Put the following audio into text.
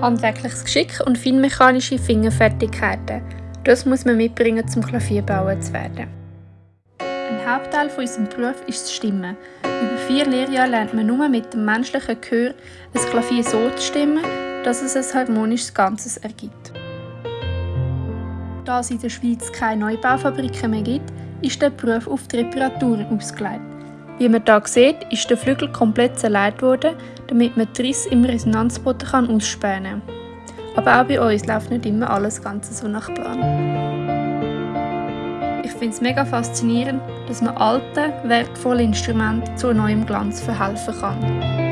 Handwerkliches Geschick und feinmechanische Fingerfertigkeiten. Das muss man mitbringen, zum Klavierbauer zu werden. Ein Hauptteil von unserem Beruf ist das Stimmen. Über vier Lehrjahre lernt man nur mit dem menschlichen Gehör ein Klavier so zu stimmen, dass es ein harmonisches Ganzes ergibt. Da es in der Schweiz keine Neubaufabriken mehr gibt, ist der Beruf auf die Reparaturen ausgelegt. Wie man hier sieht, ist der Flügel komplett zerlegt worden, damit man die Risse im Resonanzboden ausspähen kann. Aber auch bei uns läuft nicht immer alles ganz so nach Plan. Ich finde es mega faszinierend, dass man alten, wertvollen Instrumenten zu neuem Glanz verhelfen kann.